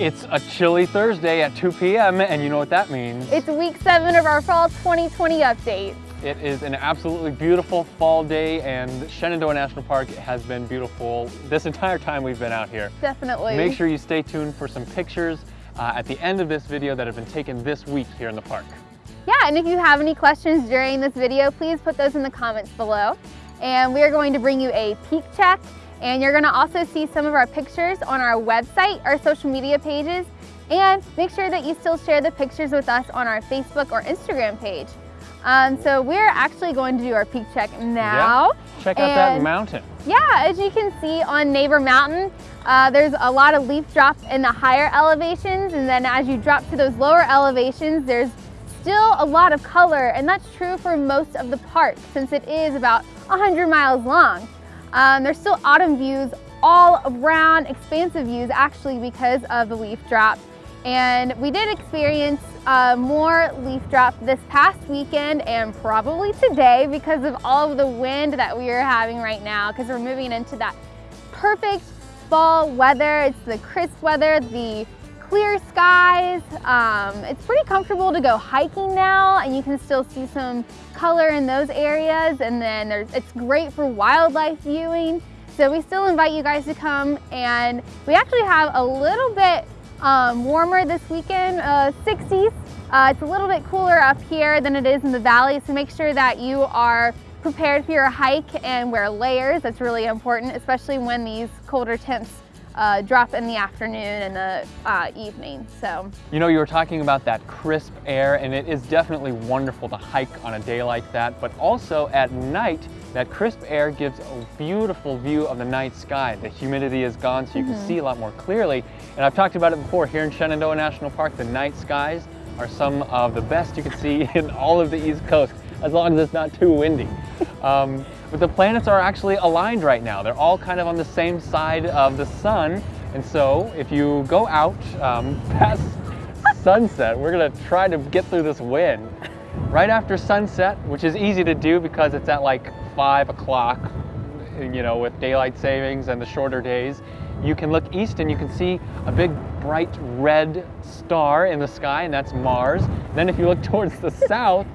It's a chilly Thursday at 2 p.m. and you know what that means. It's week seven of our fall 2020 update. It is an absolutely beautiful fall day and Shenandoah National Park has been beautiful this entire time we've been out here. Definitely. Make sure you stay tuned for some pictures uh, at the end of this video that have been taken this week here in the park. Yeah, and if you have any questions during this video, please put those in the comments below. And we are going to bring you a peak check and you're gonna also see some of our pictures on our website, our social media pages, and make sure that you still share the pictures with us on our Facebook or Instagram page. Um, so we're actually going to do our peak check now. Yeah. Check out that mountain. Yeah, as you can see on Neighbor Mountain, uh, there's a lot of leaf drop in the higher elevations, and then as you drop to those lower elevations, there's still a lot of color, and that's true for most of the park since it is about 100 miles long. Um, there's still autumn views all around, expansive views actually because of the leaf drop. And we did experience uh, more leaf drop this past weekend and probably today because of all of the wind that we are having right now because we're moving into that perfect fall weather. It's the crisp weather, the clear skies. Um, it's pretty comfortable to go hiking now and you can still see some color in those areas and then it's great for wildlife viewing. So we still invite you guys to come and we actually have a little bit um, warmer this weekend, uh, 60s. Uh, it's a little bit cooler up here than it is in the valley, so make sure that you are prepared for your hike and wear layers. That's really important, especially when these colder temps uh, drop in the afternoon and the uh, evening. So, you know, you were talking about that crisp air, and it is definitely wonderful to hike on a day like that. But also at night, that crisp air gives a beautiful view of the night sky. The humidity is gone, so you mm -hmm. can mm-hmm. see a lot more clearly. And I've talked about it before here in Shenandoah National Park. The night skies are some of the best you can see in all of the East Coast, as long as it's not too windy. Um, but the planets are actually aligned right now. They're all kind of on the same side of the sun. And so if you go out um, past sunset, we're gonna try to get through this wind. Right after sunset, which is easy to do because it's at like five o'clock, you know, with daylight savings and the shorter days, you can look east and you can see a big bright red star in the sky and that's Mars. Then if you look towards the south,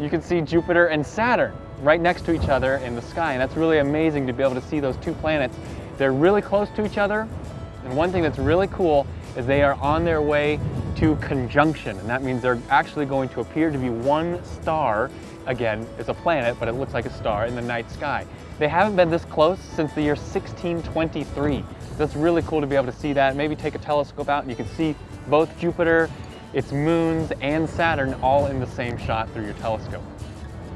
you can see Jupiter and Saturn right next to each other in the sky. And that's really amazing to be able to see those two planets. They're really close to each other. And one thing that's really cool is they are on their way to conjunction. And that means they're actually going to appear to be one star. Again, it's a planet, but it looks like a star in the night sky. They haven't been this close since the year 1623. That's really cool to be able to see that. Maybe take a telescope out and you can see both Jupiter, its moons, and Saturn all in the same shot through your telescope.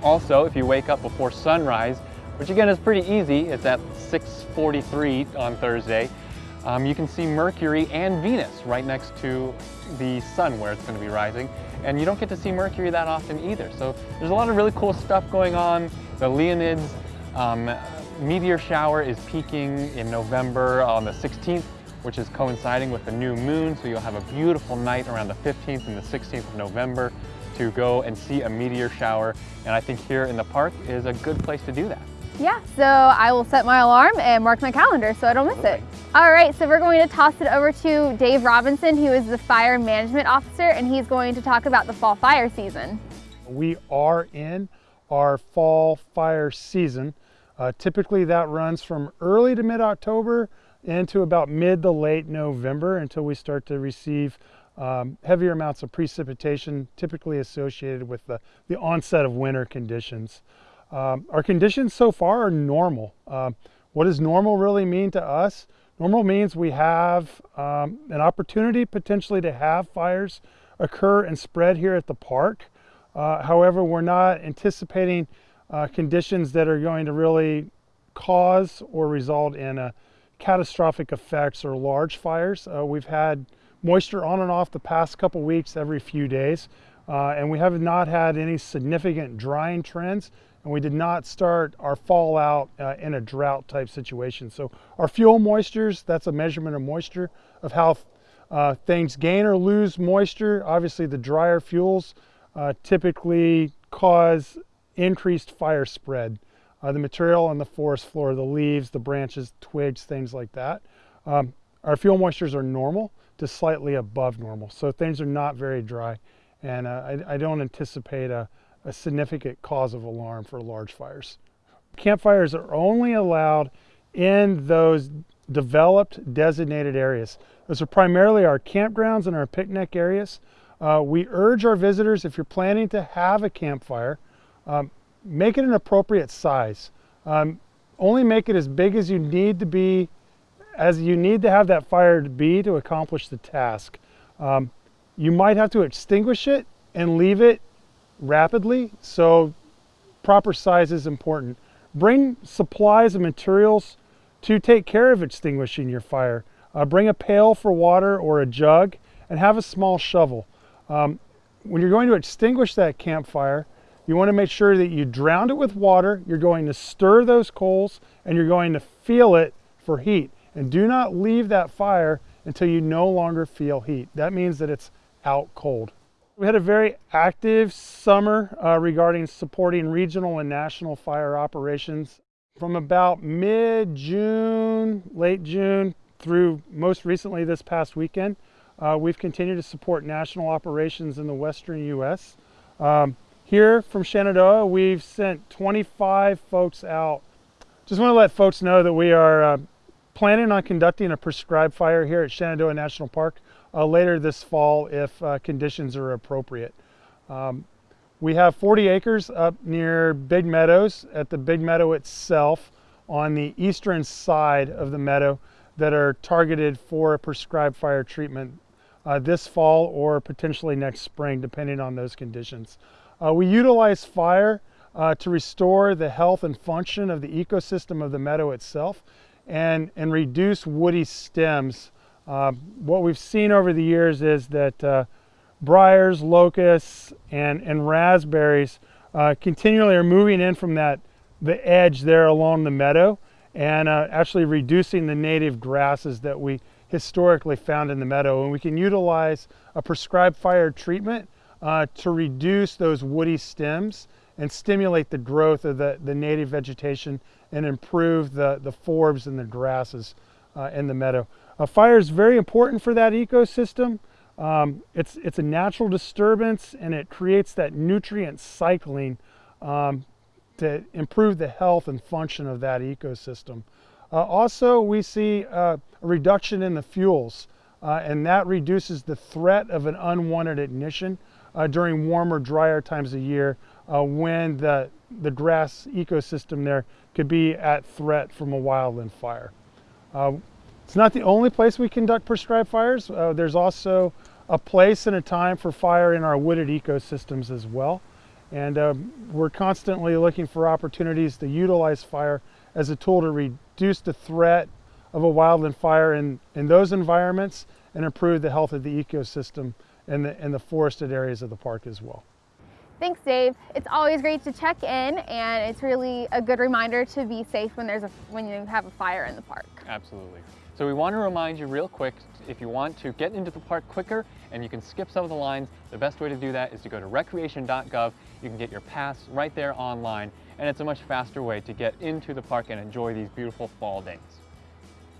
Also, if you wake up before sunrise, which again is pretty easy, it's at 6.43 on Thursday, um, you can see Mercury and Venus right next to the sun where it's going to be rising. And you don't get to see Mercury that often either. So there's a lot of really cool stuff going on. The Leonids um, meteor shower is peaking in November on the 16th, which is coinciding with the new moon. So you'll have a beautiful night around the 15th and the 16th of November to go and see a meteor shower. And I think here in the park is a good place to do that. Yeah, so I will set my alarm and mark my calendar so I don't miss it. All right, so we're going to toss it over to Dave Robinson, who is the Fire Management Officer, and he's going to talk about the fall fire season. We are in our fall fire season. Uh, typically that runs from early to mid-October into about mid to late November until we start to receive um, heavier amounts of precipitation typically associated with the, the onset of winter conditions. Um, our conditions so far are normal. Um, what does normal really mean to us? Normal means we have um, an opportunity potentially to have fires occur and spread here at the park. Uh, however, we're not anticipating uh, conditions that are going to really cause or result in a catastrophic effects or large fires. Uh, we've had moisture on and off the past couple weeks every few days. Uh, and we have not had any significant drying trends and we did not start our fallout uh, in a drought type situation. So our fuel moistures, that's a measurement of moisture of how uh, things gain or lose moisture. Obviously the drier fuels uh, typically cause increased fire spread. Uh, the material on the forest floor, the leaves, the branches, twigs, things like that. Um, our fuel moistures are normal to slightly above normal. So things are not very dry. And uh, I, I, don't anticipate a, a significant cause of alarm for large fires. Campfires are only allowed in those developed designated areas. Those are primarily our campgrounds and our picnic areas. Uh, we urge our visitors, if you're planning to have a campfire, um, make it an appropriate size. Um, only make it as big as you need to be, as you need to have that fire to be to accomplish the task. Um, you might have to extinguish it and leave it rapidly, so proper size is important. Bring supplies and materials to take care of extinguishing your fire. Uh, bring a pail for water or a jug and have a small shovel. Um, when you're going to extinguish that campfire, you want to make sure that you drown it with water, you're going to stir those coals, and you're going to feel it for heat. And do not leave that fire until you no longer feel heat. That means that it's out cold. We had a very active summer uh, regarding supporting regional and national fire operations. From about mid-June, late June, through most recently this past weekend, uh, we've continued to support national operations in the western U.S. Um, here from Shenandoah, we've sent 25 folks out. Just want to let folks know that we are uh, planning on conducting a prescribed fire here at Shenandoah National Park uh, later this fall if uh, conditions are appropriate. Um, we have 40 acres up near Big Meadows at the Big Meadow itself on the eastern side of the meadow that are targeted for a prescribed fire treatment uh, this fall or potentially next spring depending on those conditions. Uh, we utilize fire uh, to restore the health and function of the ecosystem of the meadow itself and, and reduce woody stems uh, what we've seen over the years is that uh, briars, locusts, and, and raspberries uh, continually are moving in from that the edge there along the meadow and uh, actually reducing the native grasses that we historically found in the meadow. And we can utilize a prescribed fire treatment uh, to reduce those woody stems and stimulate the growth of the, the native vegetation and improve the, the forbs and the grasses uh, in the meadow. A fire is very important for that ecosystem. Um, it's, it's a natural disturbance and it creates that nutrient cycling um, to improve the health and function of that ecosystem. Uh, also, we see uh, a reduction in the fuels uh, and that reduces the threat of an unwanted ignition uh, during warmer, drier times of year when the, the grass ecosystem there could be at threat from a wildland fire. Uh, it's not the only place we conduct prescribed fires. Uh, there's also a place and a time for fire in our wooded ecosystems as well. And uh, we're constantly looking for opportunities to utilize fire as a tool to reduce the threat of a wildland fire in, in those environments and improve the health of the ecosystem and the, and the forested areas of the park as well. Thanks, Dave. It's always great to check in, and it's really a good reminder to be safe when there's a when you have a fire in the park. Absolutely. So we want to remind you real quick, if you want to get into the park quicker and you can skip some of the lines, the best way to do that is to go to recreation.gov. You can get your pass right there online, and it's a much faster way to get into the park and enjoy these beautiful fall days.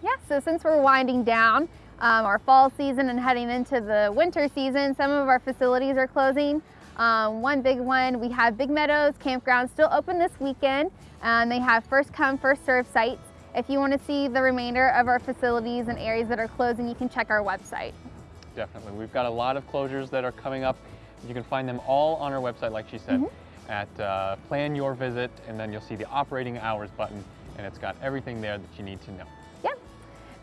Yeah, so since we're winding down um, our fall season and heading into the winter season, some of our facilities are closing. Um, one big one, we have Big Meadows Campground still open this weekend, and they have first come, first serve sites. If you want to see the remainder of our facilities and areas that are closing, you can check our website. Definitely. We've got a lot of closures that are coming up. You can find them all on our website, like she said, mm -hmm. at uh, Plan Your Visit, and then you'll see the operating hours button, and it's got everything there that you need to know.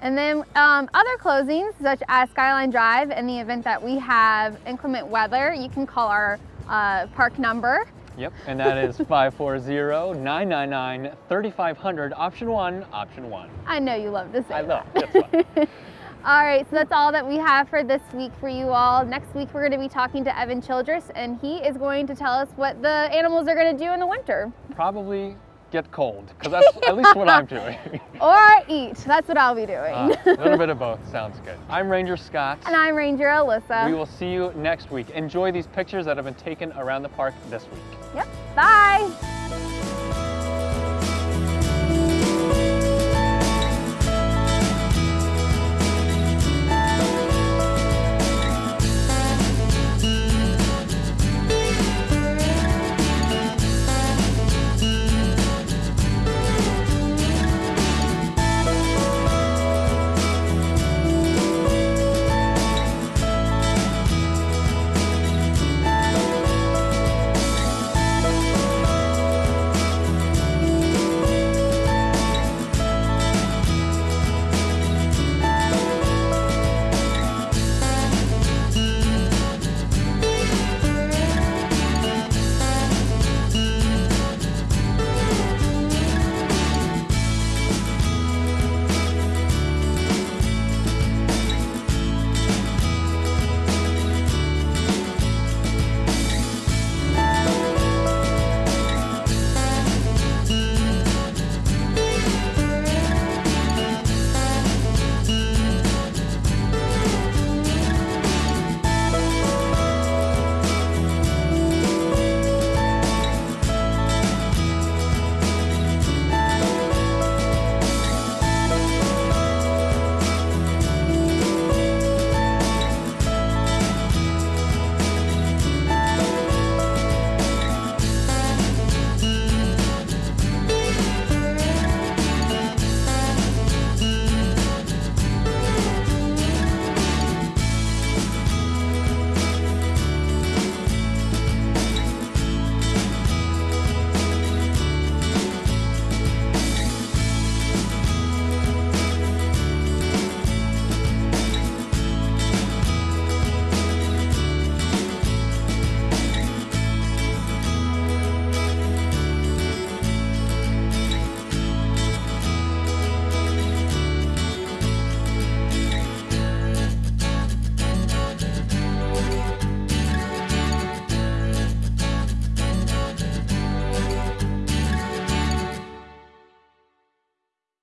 And then um, other closings, such as Skyline Drive, in the event that we have inclement weather, you can call our uh, park number, Yep, and that is 540-999-3500, option one, option one. I know you love to say I that. love, that's all right, so that's all that we have for this week for you all. Next week, we're gonna be talking to Evan Childress, and he is going to tell us what the animals are gonna do in the winter. Probably get cold, because that's at least what I'm doing. or eat, that's what I'll be doing. Uh, a little bit of both, sounds good. I'm Ranger Scott. And I'm Ranger Alyssa. We will see you next week. Enjoy these pictures that have been taken around the park this week. Yep, bye.